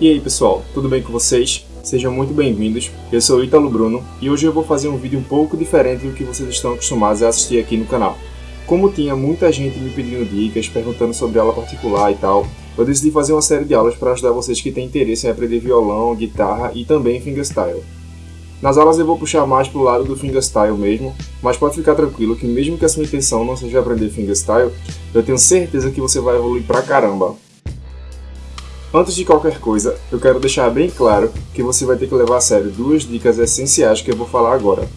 E aí pessoal, tudo bem com vocês? Sejam muito bem-vindos, eu sou o Ítalo Bruno e hoje eu vou fazer um vídeo um pouco diferente do que vocês estão acostumados a assistir aqui no canal. Como tinha muita gente me pedindo dicas, perguntando sobre aula particular e tal, eu decidi fazer uma série de aulas para ajudar vocês que têm interesse em aprender violão, guitarra e também fingerstyle. Nas aulas eu vou puxar mais pro lado do fingerstyle mesmo, mas pode ficar tranquilo que mesmo que a sua intenção não seja aprender fingerstyle, eu tenho certeza que você vai evoluir pra caramba. Antes de qualquer coisa, eu quero deixar bem claro que você vai ter que levar a sério duas dicas essenciais que eu vou falar agora.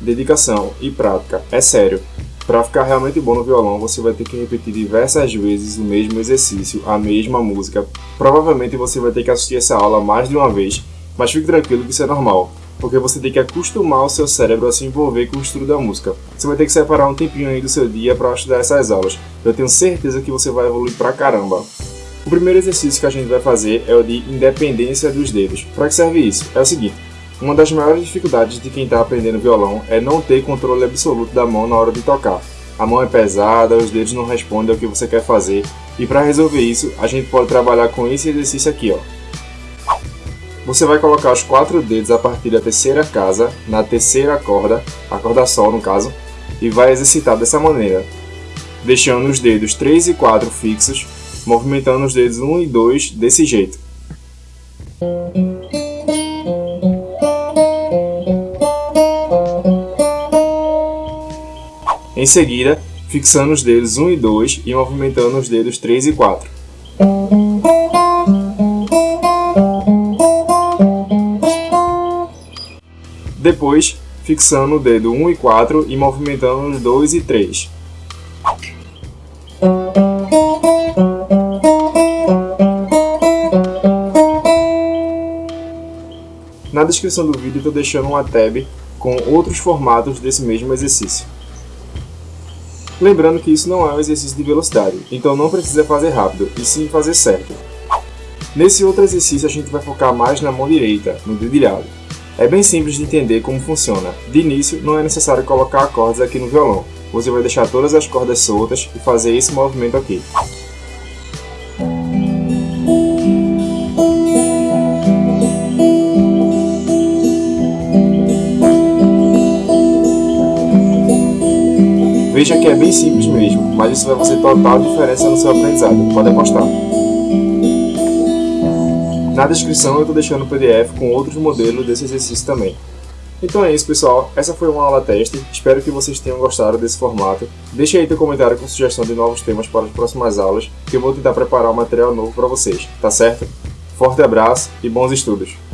Dedicação e prática. É sério. Para ficar realmente bom no violão, você vai ter que repetir diversas vezes o mesmo exercício, a mesma música. Provavelmente você vai ter que assistir essa aula mais de uma vez, mas fique tranquilo que isso é normal, porque você tem que acostumar o seu cérebro a se envolver com o estudo da música. Você vai ter que separar um tempinho aí do seu dia para estudar essas aulas. Eu tenho certeza que você vai evoluir pra caramba. O primeiro exercício que a gente vai fazer é o de independência dos dedos. Para que serve isso? É o seguinte, uma das maiores dificuldades de quem está aprendendo violão é não ter controle absoluto da mão na hora de tocar. A mão é pesada, os dedos não respondem ao que você quer fazer, e para resolver isso, a gente pode trabalhar com esse exercício aqui, ó. Você vai colocar os quatro dedos a partir da terceira casa, na terceira corda, a corda sol no caso, e vai exercitar dessa maneira, deixando os dedos 3 e 4 fixos movimentando os dedos 1 e 2 desse jeito. Em seguida, fixando os dedos 1 e 2 e movimentando os dedos 3 e 4. Depois, fixando o dedo 1 e 4 e movimentando os 2 e 3. Na descrição do vídeo estou deixando uma tab com outros formatos desse mesmo exercício. Lembrando que isso não é um exercício de velocidade, então não precisa fazer rápido, e sim fazer certo. Nesse outro exercício a gente vai focar mais na mão direita, no dedilhado. É bem simples de entender como funciona. De início, não é necessário colocar acordes aqui no violão. Você vai deixar todas as cordas soltas e fazer esse movimento aqui. Veja que é bem simples mesmo, mas isso vai fazer total diferença no seu aprendizado, pode apostar. Na descrição eu estou deixando o PDF com outros modelos desse exercício também. Então é isso pessoal, essa foi uma aula teste, espero que vocês tenham gostado desse formato. Deixe aí teu comentário com sugestão de novos temas para as próximas aulas, que eu vou tentar preparar um material novo para vocês, tá certo? Forte abraço e bons estudos!